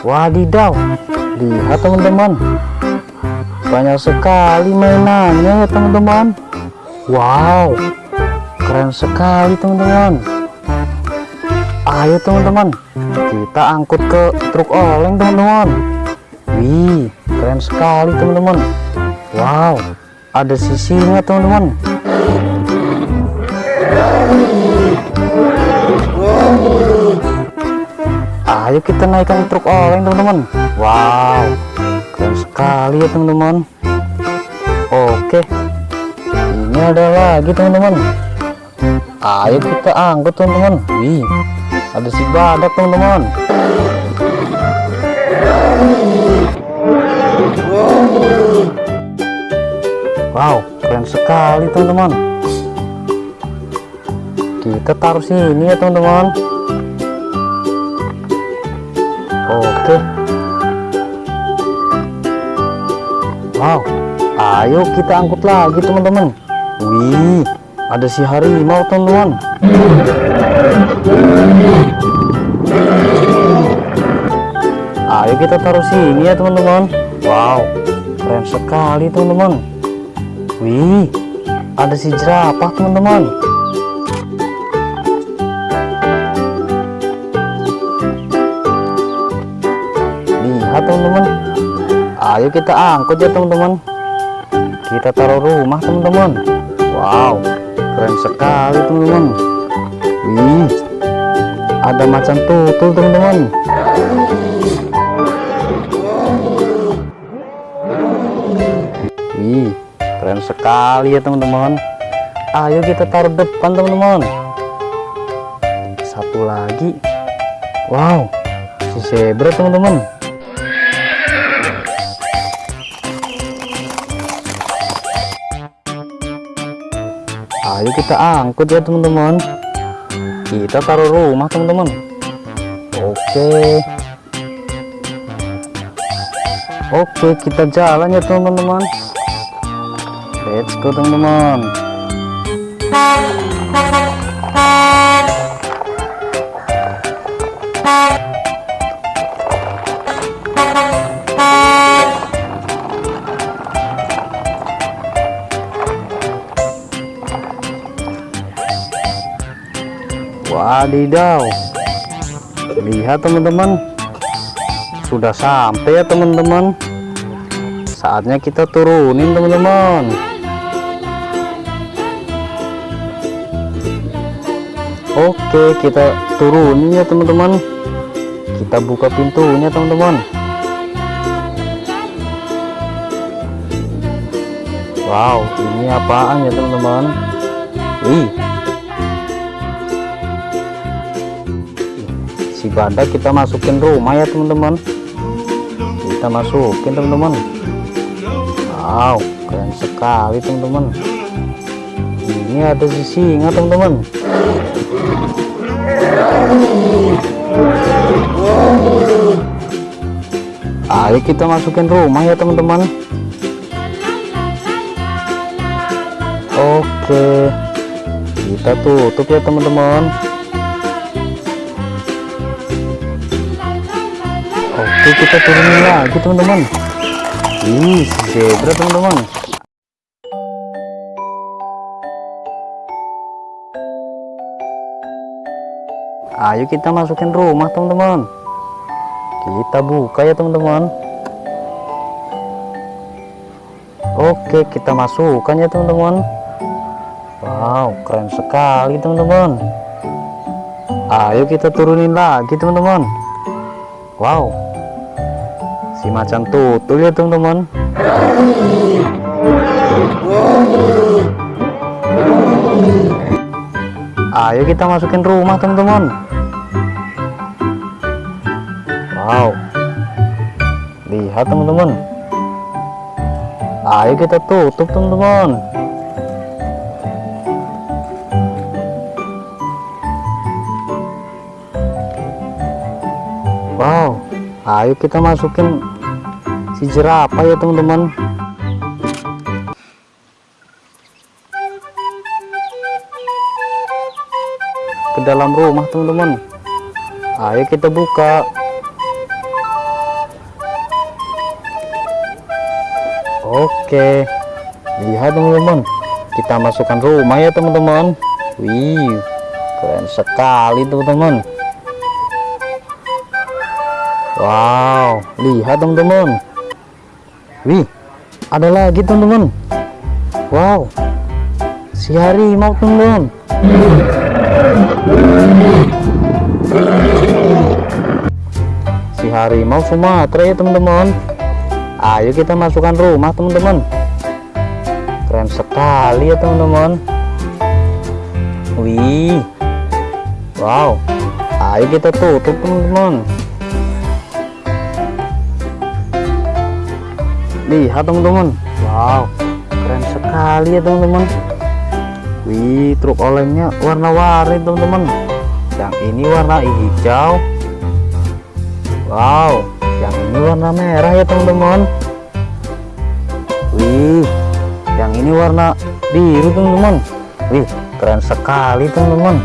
Wadidaw, lihat teman-teman. Banyak sekali mainannya ya teman-teman. Wow, keren sekali teman-teman. Ayo teman-teman, kita angkut ke truk oleng teman-teman. Wih, keren sekali teman-teman. Wow, ada sisinya teman-teman. Kita naikkan truk oleng teman-teman. Wow, keren sekali ya teman-teman. Oke, ini ada lagi teman-teman. Ayo kita angkut teman-teman. Wih, ada si badak teman-teman. Wow, keren sekali teman-teman. Kita taruh sini ya teman-teman. Wow, ayo kita angkut lagi teman-teman. Wih, ada si harimau teman-teman. Ayo kita taruh sini ya teman-teman. Wow, keren sekali teman-teman. Wih, ada si jerapah teman-teman. Teman-teman. Ayo kita angkut ya teman-teman. Kita taruh rumah teman-teman. Wow, keren sekali teman-teman. Wih, ada macan tutul teman-teman. Wih, keren sekali ya teman-teman. Ayo kita taruh depan teman-teman. Satu lagi. Wow, si zebra teman-teman. Ayo kita angkut ya teman-teman. Kita taruh rumah teman-teman. Oke. Oke, kita jalan ya teman-teman. Let's go teman-teman. Wadidaw. Lihat teman-teman. Sudah sampai ya teman-teman. Saatnya kita turunin teman-teman. Oke, kita turunin ya teman-teman. Kita buka pintunya teman-teman. Wow, ini apaan ya teman-teman? Wih, si badak kita masukin rumah ya teman-teman. Kita masukin teman-teman. Wow keren sekali teman-teman. Ini ada si singa teman-teman. Ayo kita masukin rumah ya teman-teman. Oke kita tutup ya teman-teman Oke kita turunin lagi teman-teman. Ih si zebra teman-teman. Ayo kita masukin rumah teman-teman. Kita buka ya teman-teman. Oke kita masukkan ya teman-teman. Wow keren sekali teman-teman. Ayo kita turunin lagi teman-teman. Wow si macan tutul ya teman-teman. Ayo kita masukin rumah teman-teman. Wow. Lihat teman-teman. Ayo kita tutup teman-teman. Wow. Ayo kita masukin si jerapah ya teman-teman? Ke dalam rumah teman-teman. Ayo kita buka. Oke. Lihat teman-teman. Kita masukkan rumah ya teman-teman. Wih keren sekali teman-teman. Wow lihat teman-teman. Wih, ada lagi teman-teman. Wow, si harimau teman-teman. Si harimau Sumatera ya teman-teman. Ayo kita masukkan rumah teman-teman. Keren sekali ya teman-teman. Wih, wow. Ayo kita tutup teman-teman. Lihat teman-teman. Wow keren sekali ya teman-teman. Wih truk olengnya warna-warni teman-teman. Yang ini warna hijau. Wow yang ini warna merah ya teman-teman. Wih yang ini warna biru teman-teman. Wih keren sekali teman-teman